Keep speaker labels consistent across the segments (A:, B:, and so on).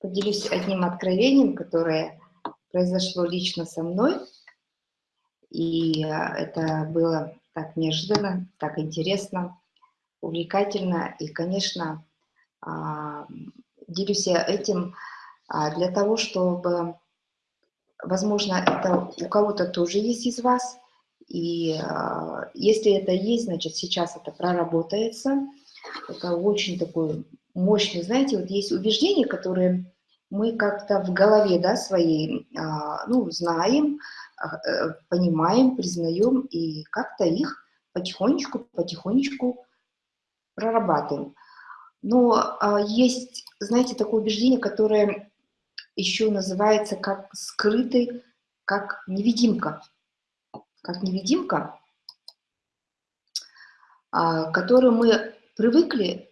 A: Поделюсь одним откровением, которое произошло лично со мной. И а, это было так неожиданно, так интересно, увлекательно. И, конечно, а, делюсь я этим а, для того, чтобы, возможно, это у кого-то тоже есть из вас, и э, если это есть, значит, сейчас это проработается. Это очень такой мощный, знаете, вот есть убеждения, которые мы как-то в голове, да, своей, э, ну, знаем, э, понимаем, признаем, и как-то их потихонечку, потихонечку прорабатываем. Но есть, знаете, такое убеждение, которое еще называется как скрытый, как невидимка как невидимка, а, которую мы привыкли,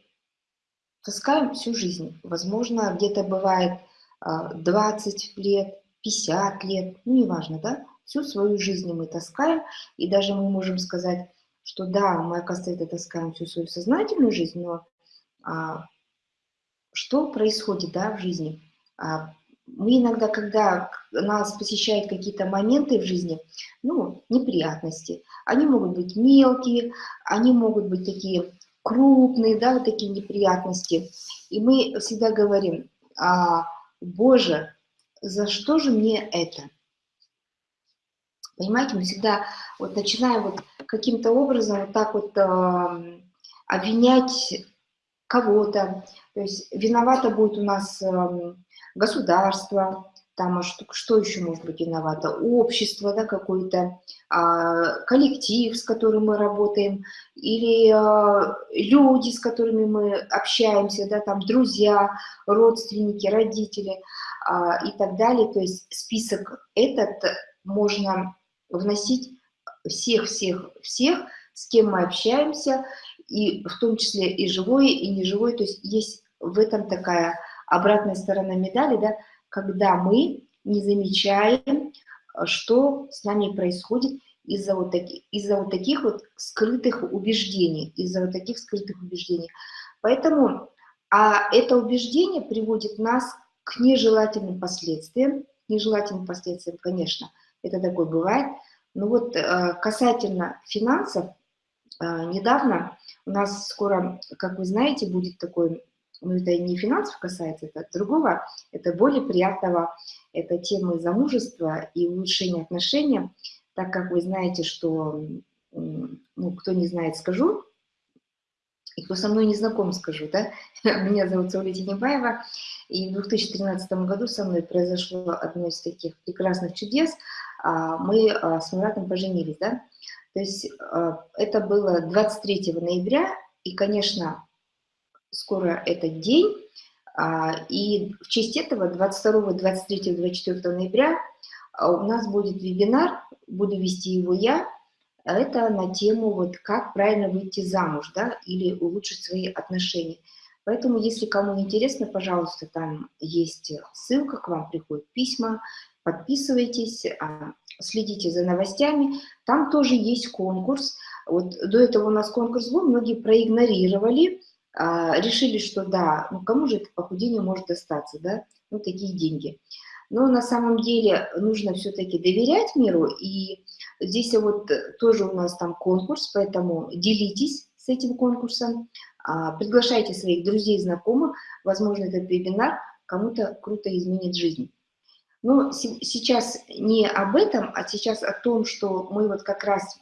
A: таскаем всю жизнь. Возможно, где-то бывает 20 а, лет, 50 лет, ну, неважно, да? Всю свою жизнь мы таскаем, и даже мы можем сказать, что да, мы, оказывается, это таскаем всю свою сознательную жизнь, но а, что происходит, да, в жизни? А, мы иногда, когда нас посещают какие-то моменты в жизни, ну, неприятности, они могут быть мелкие, они могут быть такие крупные, да, вот такие неприятности. И мы всегда говорим, а, Боже, за что же мне это? Понимаете, мы всегда вот начинаем вот каким-то образом вот так вот э, обвинять кого-то. То есть виновата будет у нас э, государство, там, а что, что еще может быть виновато, общество, да, какой-то а, коллектив, с которым мы работаем, или а, люди, с которыми мы общаемся, да, там, друзья, родственники, родители а, и так далее. То есть список этот можно вносить всех-всех-всех, с кем мы общаемся, и в том числе и живое, и неживое, то есть есть в этом такая обратная сторона медали, да, когда мы не замечаем, что с нами происходит из-за вот, таки, из вот таких вот скрытых убеждений, из-за вот таких скрытых убеждений. Поэтому, а это убеждение приводит нас к нежелательным последствиям, нежелательным последствиям, конечно, это такое бывает, но вот э, касательно финансов, э, недавно у нас скоро, как вы знаете, будет такой но это не финансов касается, это другого, это более приятного, это темы замужества и улучшения отношений, так как вы знаете, что, ну, кто не знает, скажу, и кто со мной не знаком, скажу, да, меня зовут Сауля Тенебаева, и в 2013 году со мной произошло одно из таких прекрасных чудес, а, мы а, с Муратом поженились, да, то есть а, это было 23 ноября, и, конечно, скоро этот день, а, и в честь этого 22, 23, 24 ноября а, у нас будет вебинар, буду вести его я, это на тему вот как правильно выйти замуж, да, или улучшить свои отношения. Поэтому, если кому интересно, пожалуйста, там есть ссылка, к вам приходят письма, подписывайтесь, а, следите за новостями. Там тоже есть конкурс. Вот до этого у нас конкурс был, многие проигнорировали, а, решили, что да, ну кому же это похудение может достаться, да, ну такие деньги. Но на самом деле нужно все-таки доверять миру, и здесь вот тоже у нас там конкурс, поэтому делитесь с этим конкурсом, а, приглашайте своих друзей, знакомых, возможно, этот вебинар кому-то круто изменит жизнь. Но сейчас не об этом, а сейчас о том, что мы вот как раз,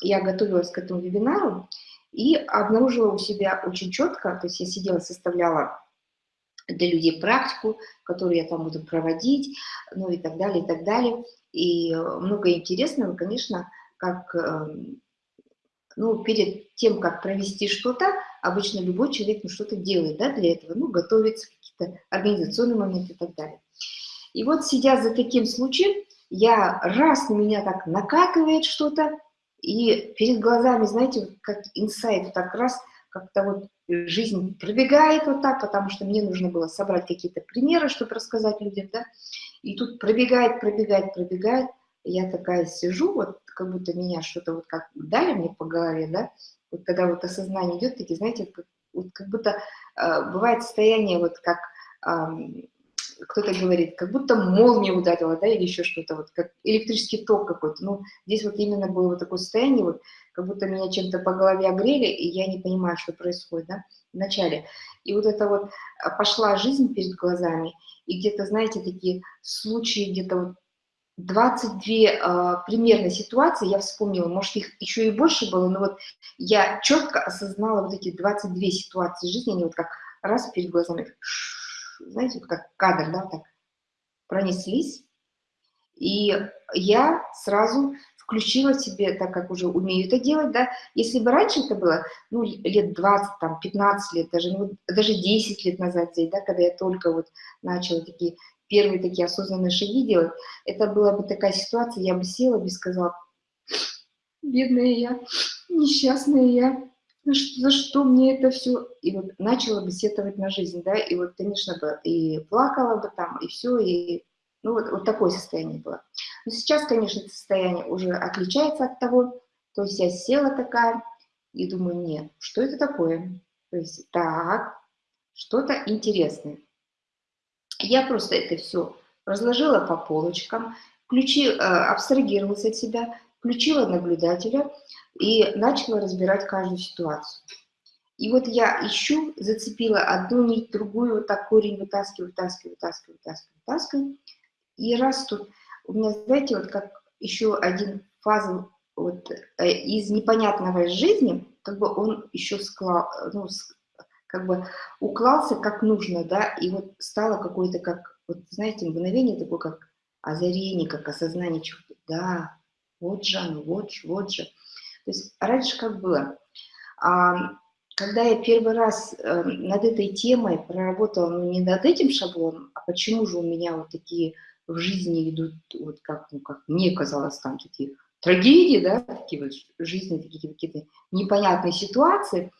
A: я готовилась к этому вебинару, и обнаружила у себя очень четко, то есть я сидела, составляла для людей практику, которую я там буду проводить, ну и так далее, и так далее. И много интересного, конечно, как, эм, ну, перед тем, как провести что-то, обычно любой человек ну, что-то делает, да, для этого, ну, готовится, какие-то организационные моменты и так далее. И вот, сидя за таким случаем, я раз на меня так накатывает что-то, и перед глазами, знаете, как инсайт, так раз, как-то вот жизнь пробегает вот так, потому что мне нужно было собрать какие-то примеры, чтобы рассказать людям, да, и тут пробегает, пробегает, пробегает, я такая сижу, вот как будто меня что-то вот как дали мне по голове, да, вот когда вот осознание идет, такие, знаете, вот как будто э, бывает состояние вот как э, кто-то говорит, как будто молния ударила, да, или еще что-то, вот как электрический ток какой-то. Ну, здесь вот именно было вот такое состояние, вот как будто меня чем-то по голове огрели, и я не понимаю, что происходит, да, вначале. И вот это вот а, пошла жизнь перед глазами, и где-то, знаете, такие случаи, где-то вот 22 э, примерно ситуации, я вспомнила, может, их еще и больше было, но вот я четко осознала вот эти 22 ситуации жизни, они вот как раз перед глазами, знаете, как кадр, да, так пронеслись, и я сразу включила себе, так как уже умею это делать, да, если бы раньше это было, ну, лет 20, там, 15 лет, даже, ну, даже 10 лет назад здесь, да, когда я только вот начала такие первые такие осознанные шаги делать, это была бы такая ситуация, я бы села бы и сказала, бедная я, несчастная я, за что мне это все? И вот начала бы сетовать на жизнь, да, и вот, конечно, бы и плакала бы там, и все, и ну вот, вот такое состояние было. Но сейчас, конечно, это состояние уже отличается от того, то есть я села такая и думаю, нет, что это такое? То есть так, что-то интересное. Я просто это все разложила по полочкам, включи, э, абстрагировалась от себя, включила наблюдателя и начала разбирать каждую ситуацию. И вот я ищу, зацепила одну нить, другую, вот так корень вытаскиваю, вытаскиваю, вытаскиваю, вытаскиваю, вытаскиваю. И раз тут у меня, знаете, вот как еще один фаза вот, э, из непонятного жизни, как бы он еще склал, ну, как бы уклался как нужно, да, и вот стало какое-то как, вот знаете, мгновение такое, как озарение, как осознание чего-то, да, вот же оно, вот, вот же. То есть раньше как было, а, когда я первый раз э, над этой темой проработала, ну не над этим шаблоном, а почему же у меня вот такие в жизни идут, вот как, ну, как мне казалось, там такие трагедии, да, такие вот жизни, такие какие-то непонятные ситуации,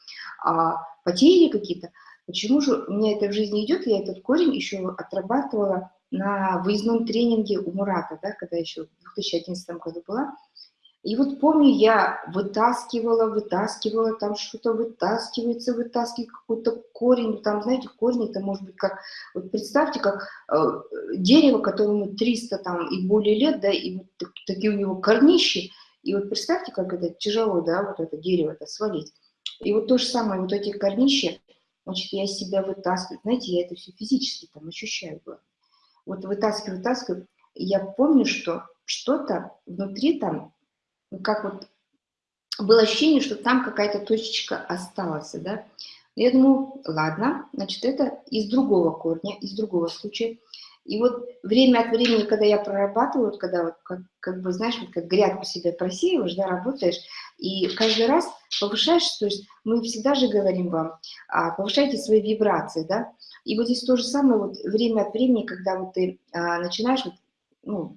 A: а, потери какие-то. Почему же у меня это в жизни идет? Я этот корень еще отрабатывала на выездном тренинге у Мурата, да, когда еще в 2011 году была. И вот помню, я вытаскивала, вытаскивала, там что-то вытаскивается, вытаскивает какой-то корень. Там, знаете, корень это может быть как, вот представьте, как э, дерево, которому 300 там и более лет, да, и вот так, такие у него корнищи. И вот представьте, как это тяжело, да, вот это дерево это свалить. И вот то же самое, вот эти корнища, значит, я себя вытаскиваю. Знаете, я это все физически там ощущаю. Вот вытаскиваю, вытаскиваю. Я помню, что что-то внутри там как вот было ощущение, что там какая-то точечка осталась, да. Я думаю, ладно, значит, это из другого корня, из другого случая. И вот время от времени, когда я прорабатываю, вот когда вот как, как бы, знаешь, вот как грядку себе просеиваешь, да, работаешь, и каждый раз повышаешь, то есть мы всегда же говорим вам, а, повышайте свои вибрации, да, и вот здесь то же самое, вот время от времени, когда вот ты а, начинаешь, вот, ну,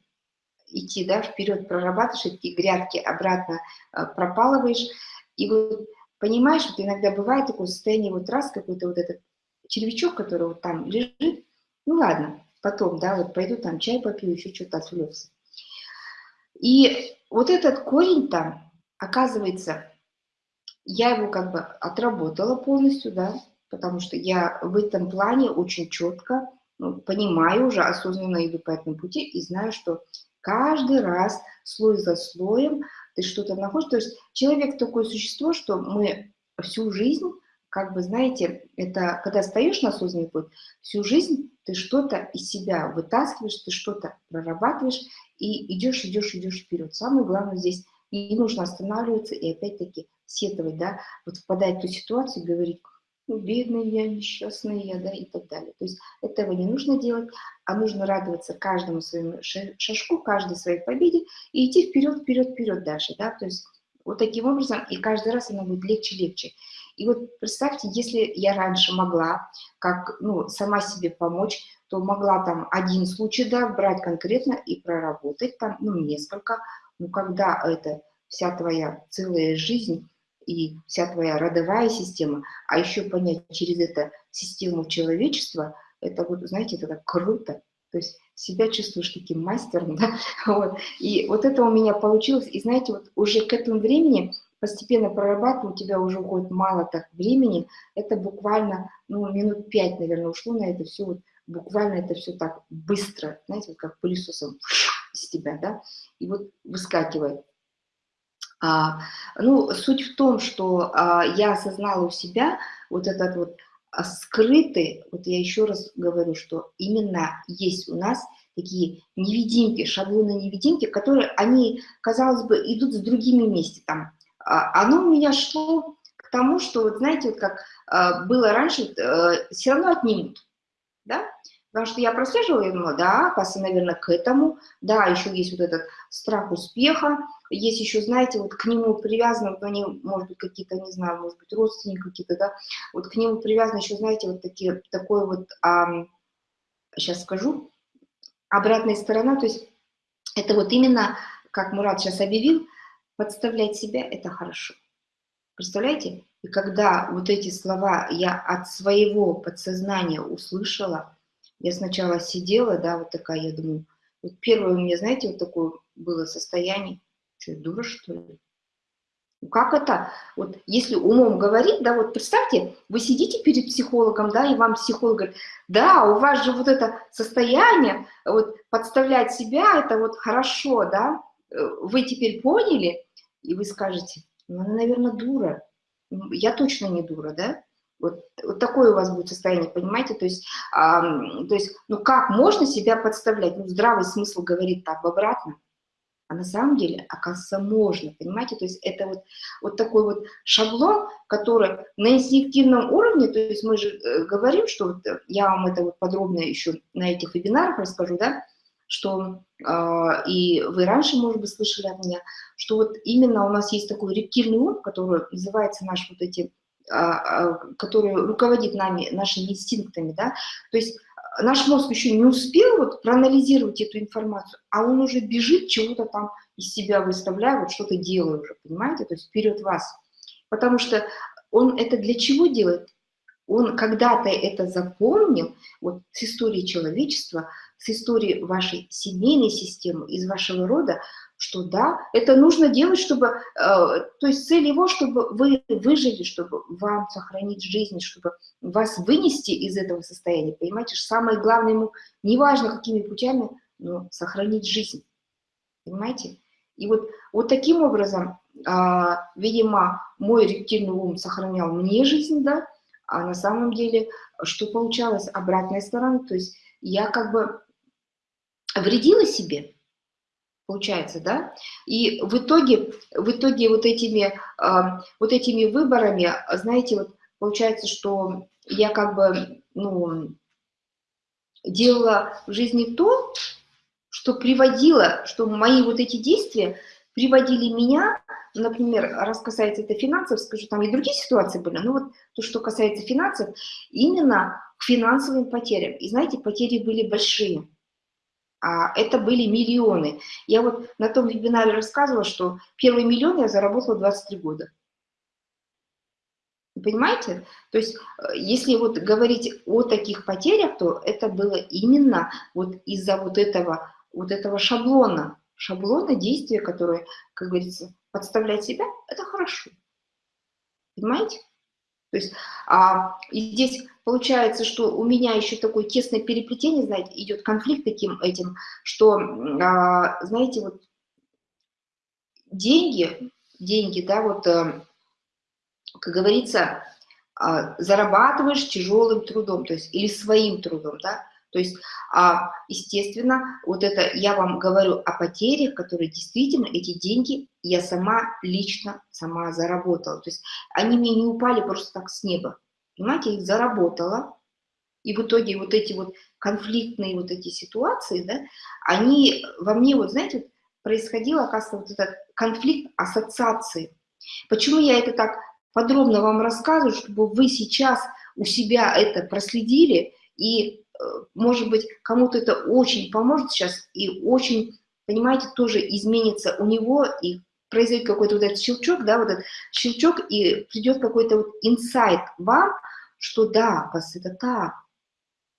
A: идти да, вперед, прорабатываешь эти грядки, обратно э, пропалываешь. И вот понимаешь, вот иногда бывает такое состояние, вот раз какой-то вот этот червячок, который вот там лежит, ну ладно, потом, да, вот пойду там чай попью, еще что-то отвлекся. И вот этот корень там, оказывается, я его как бы отработала полностью, да, потому что я в этом плане очень четко ну, понимаю уже, осознанно иду по этому пути и знаю, что каждый раз слой за слоем ты что-то находишь. То есть человек такое существо, что мы всю жизнь, как бы, знаете, это когда стоишь на осознанный путь, всю жизнь ты что-то из себя вытаскиваешь, ты что-то прорабатываешь и идешь, идешь, идешь вперед. Самое главное здесь не нужно останавливаться и опять-таки сетовать, да, вот впадать в ту ситуацию говорить, ну, бедная я, несчастная я, да, и так далее. То есть этого не нужно делать, а нужно радоваться каждому своему шажку, каждой своей победе и идти вперед, вперед, вперед дальше, да, то есть вот таким образом, и каждый раз оно будет легче, легче. И вот представьте, если я раньше могла, как, ну, сама себе помочь, то могла там один случай, да, брать конкретно и проработать там, ну, несколько, ну, когда это вся твоя целая жизнь, и вся твоя родовая система, а еще понять через это систему человечества, это вот, знаете, это так круто. То есть себя чувствуешь таким мастером, да, вот. И вот это у меня получилось, и знаете, вот уже к этому времени постепенно прорабатываю, у тебя уже уходит мало так времени, это буквально, ну, минут пять, наверное, ушло на это все, вот, буквально это все так быстро, знаете, вот как пылесосом из тебя, да, и вот выскакивает. А, ну, суть в том, что а, я осознала у себя вот этот вот а, скрытый, вот я еще раз говорю, что именно есть у нас такие невидимки, шаблоны-невидимки, которые, они, казалось бы, идут с другими вместе. Там. А, оно у меня шло к тому, что, вот знаете, вот как а, было раньше, э, все равно отнимут, да? Потому что я прослеживала, я думала, да, оказывается, наверное, к этому, да, еще есть вот этот страх успеха, есть еще, знаете, вот к нему привязаны, вот они, может быть, какие-то, не знаю, может быть, родственники какие-то, да, вот к нему привязаны еще, знаете, вот такие, такой вот, а, сейчас скажу, обратная сторона, то есть это вот именно, как Мурат сейчас объявил, подставлять себя – это хорошо. Представляете? И когда вот эти слова я от своего подсознания услышала, я сначала сидела, да, вот такая, я думаю, вот первое у меня, знаете, вот такое было состояние, что, дура, что ли? Ну, как это? Вот если умом говорить, да, вот представьте, вы сидите перед психологом, да, и вам психолог говорит, да, у вас же вот это состояние, вот подставлять себя, это вот хорошо, да, э, вы теперь поняли, и вы скажете, ну, она, наверное, дура. Я точно не дура, да? Вот, вот такое у вас будет состояние, понимаете? То есть, а, то есть, ну как можно себя подставлять? Ну, здравый смысл говорит так, обратно. А на самом деле, оказывается, можно, понимаете? То есть это вот, вот такой вот шаблон, который на инстинктивном уровне, то есть мы же э, говорим, что вот, э, я вам это вот подробно еще на этих вебинарах расскажу, да, что э, и вы раньше, может быть, слышали от меня, что вот именно у нас есть такой рептильный ум, который называется наш вот эти, э, который руководит нами, нашими инстинктами, да, то есть наш мозг еще не успел вот проанализировать эту информацию, а он уже бежит, чего-то там из себя выставляя, вот что-то делая уже, понимаете, то есть вперед вас. Потому что он это для чего делает? Он когда-то это запомнил, вот с истории человечества, с истории вашей семейной системы, из вашего рода, что да, это нужно делать, чтобы, э, то есть цель его, чтобы вы выжили, чтобы вам сохранить жизнь, чтобы вас вынести из этого состояния, понимаете, самое главное ему, неважно какими путями, но сохранить жизнь, понимаете? И вот, вот таким образом, э, видимо, мой рептильный ум сохранял мне жизнь, да, а на самом деле, что получалось, обратная сторона, то есть я как бы вредила себе, получается, да? И в итоге, в итоге вот этими, э, вот этими выборами, знаете, вот получается, что я как бы, ну, делала в жизни то, что приводило, что мои вот эти действия приводили меня, например, раз касается это финансов, скажу, там и другие ситуации были, но вот то, что касается финансов, именно к финансовым потерям. И знаете, потери были большие а это были миллионы. Я вот на том вебинаре рассказывала, что первый миллион я заработала 23 года. Понимаете? То есть, э, если вот говорить о таких потерях, то это было именно вот из-за вот этого, вот этого шаблона, шаблона действия, который, как говорится, подставлять себя, это хорошо. Понимаете? То есть а, и здесь получается, что у меня еще такое тесное переплетение, знаете, идет конфликт таким этим, что, а, знаете, вот деньги, деньги, да, вот, а, как говорится, а, зарабатываешь тяжелым трудом, то есть или своим трудом, да, то есть, а, естественно, вот это я вам говорю о потерях, которые действительно, эти деньги я сама лично, сама заработала. То есть они мне не упали просто так с неба. Понимаете, их заработала. И в итоге вот эти вот конфликтные вот эти ситуации, да, они во мне, вот знаете, вот происходил, оказывается, вот этот конфликт ассоциации. Почему я это так подробно вам рассказываю, чтобы вы сейчас у себя это проследили и может быть, кому-то это очень поможет сейчас и очень, понимаете, тоже изменится у него и произойдет какой-то вот этот щелчок, да, вот этот щелчок, и придет какой-то вот инсайт вам, что да, вас это так.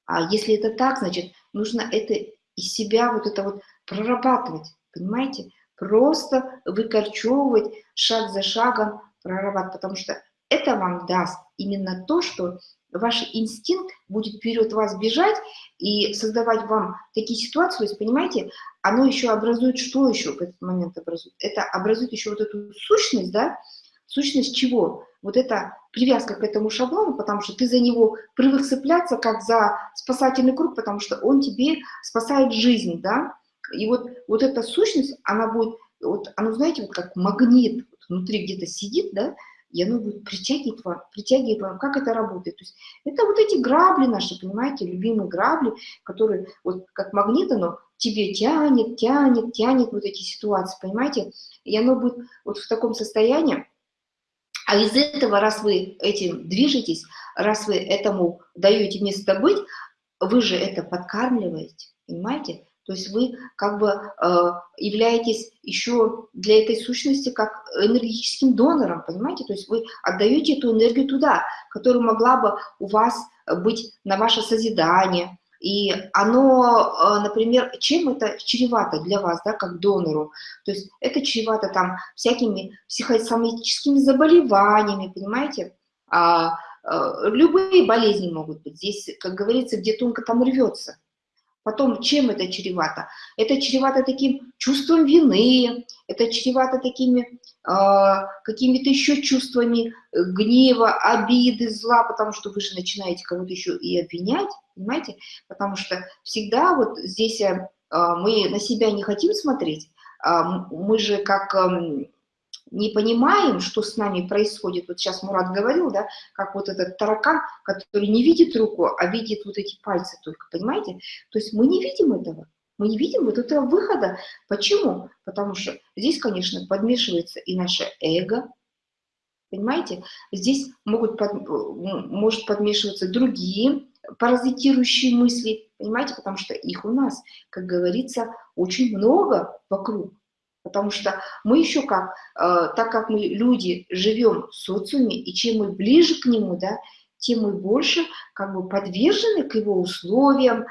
A: А если это так, значит, нужно это из себя вот это вот прорабатывать, понимаете? Просто выкорчевывать шаг за шагом, прорабатывать, потому что это вам даст именно то, что ваш инстинкт будет вперед вас бежать и создавать вам такие ситуации, то есть, понимаете, оно еще образует, что еще в этот момент образует? Это образует еще вот эту сущность, да, сущность чего? Вот это привязка к этому шаблону, потому что ты за него привык цепляться, как за спасательный круг, потому что он тебе спасает жизнь, да, и вот, вот эта сущность, она будет, вот, оно, знаете, вот как магнит вот внутри где-то сидит, да, и оно будет притягивать вам, притягивать вам, как это работает. То есть это вот эти грабли наши, понимаете, любимые грабли, которые вот как магнит, оно тебе тянет, тянет, тянет вот эти ситуации, понимаете, и оно будет вот в таком состоянии, а из этого, раз вы этим движетесь, раз вы этому даете место быть, вы же это подкармливаете, понимаете? То есть вы как бы э, являетесь еще для этой сущности как энергетическим донором, понимаете? То есть вы отдаете эту энергию туда, которая могла бы у вас быть на ваше созидание. И оно, э, например, чем это чревато для вас, да, как донору? То есть это чревато там всякими психосоматическими заболеваниями, понимаете? А, а, любые болезни могут быть. Здесь, как говорится, где тонко там рвется. Потом, чем это чревато? Это чревато таким чувством вины, это чревато такими э, какими-то еще чувствами гнева, обиды, зла, потому что вы же начинаете кого-то еще и обвинять, понимаете? Потому что всегда вот здесь э, мы на себя не хотим смотреть, э, мы же как... Э, не понимаем, что с нами происходит. Вот сейчас Мурат говорил, да, как вот этот таракан, который не видит руку, а видит вот эти пальцы только, понимаете? То есть мы не видим этого. Мы не видим вот этого выхода. Почему? Потому что здесь, конечно, подмешивается и наше эго, понимаете? Здесь могут под, может подмешиваться другие паразитирующие мысли, понимаете? Потому что их у нас, как говорится, очень много вокруг. Потому что мы еще как, э, так как мы люди живем в социуме, и чем мы ближе к нему, да, тем мы больше как бы подвержены к его условиям, э,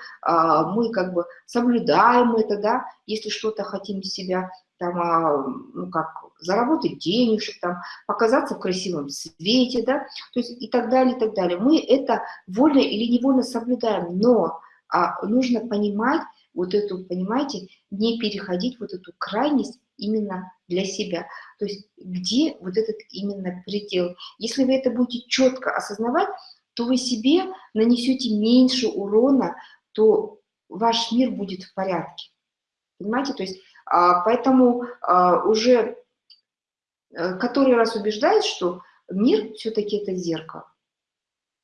A: мы как бы соблюдаем это, да, если что-то хотим себя там, э, ну как, заработать денежек, там, показаться в красивом свете, да, то есть и так далее, и так далее. Мы это вольно или невольно соблюдаем, но а, нужно понимать вот эту, понимаете, не переходить вот эту крайность именно для себя. То есть где вот этот именно предел. Если вы это будете четко осознавать, то вы себе нанесете меньше урона, то ваш мир будет в порядке. Понимаете? То есть а, поэтому а, уже э, который раз убеждаюсь, что мир все-таки это зеркало.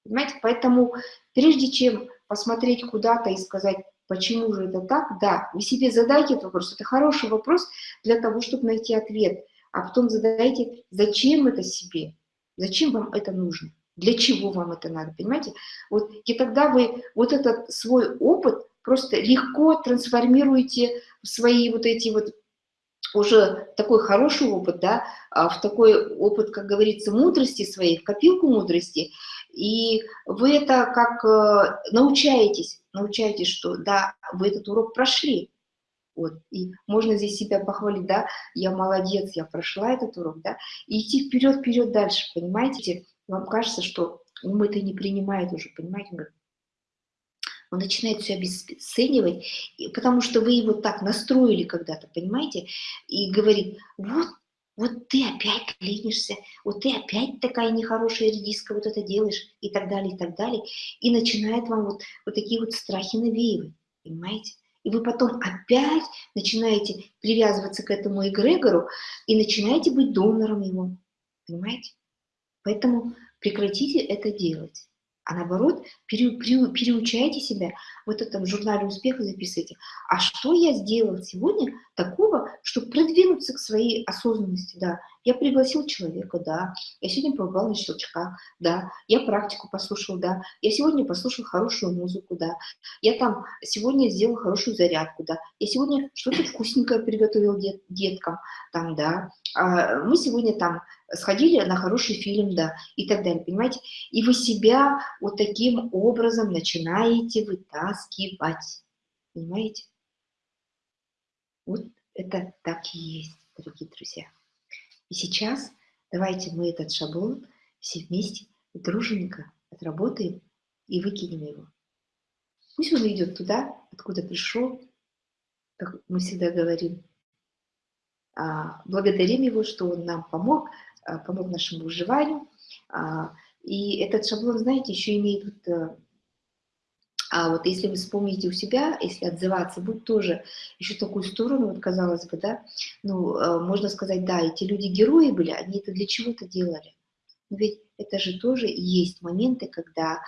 A: Понимаете? Поэтому прежде чем посмотреть куда-то и сказать, Почему же это так? Да, вы себе задайте этот вопрос. Это хороший вопрос для того, чтобы найти ответ. А потом задайте, зачем это себе? Зачем вам это нужно? Для чего вам это надо, понимаете? Вот, и тогда вы вот этот свой опыт просто легко трансформируете в свои вот эти вот уже такой хороший опыт, да, а в такой опыт, как говорится, мудрости своей, в копилку мудрости, и вы это как э, научаетесь, научаетесь, что да, вы этот урок прошли. Вот, и можно здесь себя похвалить, да, я молодец, я прошла этот урок, да, и идти вперед, вперед дальше, понимаете? Вам кажется, что ум это не принимает уже, понимаете? Он, он начинает все обесценивать, потому что вы его так настроили когда-то, понимаете? И говорит, вот вот ты опять ленишься, вот ты опять такая нехорошая редиска, вот это делаешь, и так далее, и так далее. И начинает вам вот, вот такие вот страхи навеивать, понимаете? И вы потом опять начинаете привязываться к этому эгрегору и начинаете быть донором его, понимаете? Поэтому прекратите это делать а наоборот пере, пере, переучайте себя. Вот это в журнале успеха записывайте. А что я сделал сегодня такого, чтобы продвинуться к своей осознанности? Да, я пригласил человека, да, я сегодня побывал на щелчках, да, я практику послушал, да, я сегодня послушал хорошую музыку, да, я там сегодня сделал хорошую зарядку, да, я сегодня что-то вкусненькое приготовил дет, деткам, там, да, а мы сегодня там сходили на хороший фильм, да, и так далее, понимаете? И вы себя вот таким образом начинаете вытаскивать, понимаете? Вот это так и есть, дорогие друзья. И сейчас давайте мы этот шаблон все вместе дружненько отработаем и выкинем его. Пусть он идет туда, откуда пришел, как мы всегда говорим. А, благодарим его, что он нам помог, а, помог нашему выживанию. А, и этот шаблон, знаете, еще имеет э, а вот если вы вспомните у себя, если отзываться, будет тоже еще такую сторону, вот казалось бы, да, ну, э, можно сказать, да, эти люди герои были, они это для чего-то делали. Но ведь это же тоже есть моменты, когда,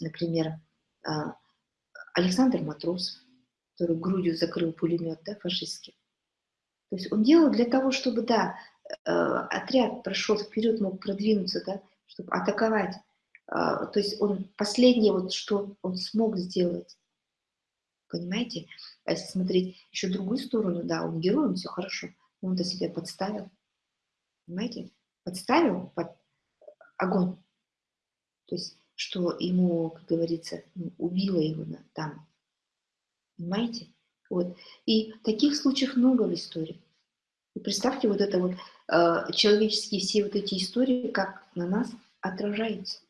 A: например, Александр Матросов, который грудью закрыл пулемет, да, фашистский, то есть он делал для того, чтобы, да, э, отряд прошел вперед, мог продвинуться, да, чтобы атаковать. А, то есть он последнее, вот что он смог сделать. Понимаете? А если смотреть еще другую сторону, да, он герой, он все хорошо, он-то себя подставил. Понимаете? Подставил под огонь. То есть, что ему, как говорится, убило его там. Понимаете? Вот. И таких случаев много в истории. И представьте вот это вот, э, человеческие все вот эти истории, как на нас отражаются.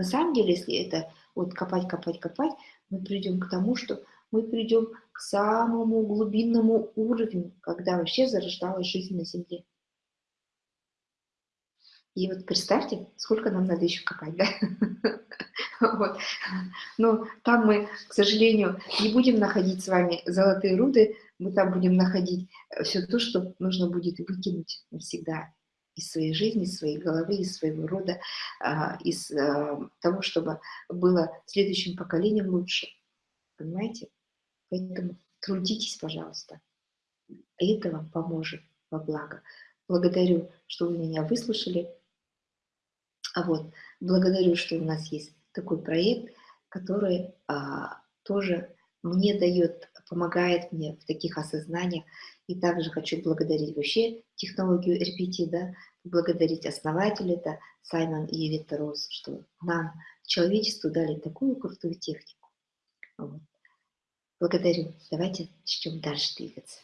A: На самом деле, если это вот копать, копать, копать, мы придем к тому, что мы придем к самому глубинному уровню, когда вообще зарождалась жизнь на Земле. И вот представьте, сколько нам надо еще копать, да? Вот. Но там мы, к сожалению, не будем находить с вами золотые руды, мы там будем находить э, все то, что нужно будет выкинуть навсегда из своей жизни, из своей головы, из своего рода, а, из э, того, чтобы было следующим поколением лучше. Понимаете? Поэтому трудитесь, пожалуйста. Это вам поможет во благо. Благодарю, что вы меня выслушали. А вот, благодарю, что у нас есть такой проект, который а, тоже мне дает, помогает мне в таких осознаниях. И также хочу благодарить вообще технологию RPT, да, благодарить основателя, это Саймон и Евита Рос, что нам, человечеству, дали такую крутую технику. Вот. Благодарю. Давайте начнем дальше двигаться.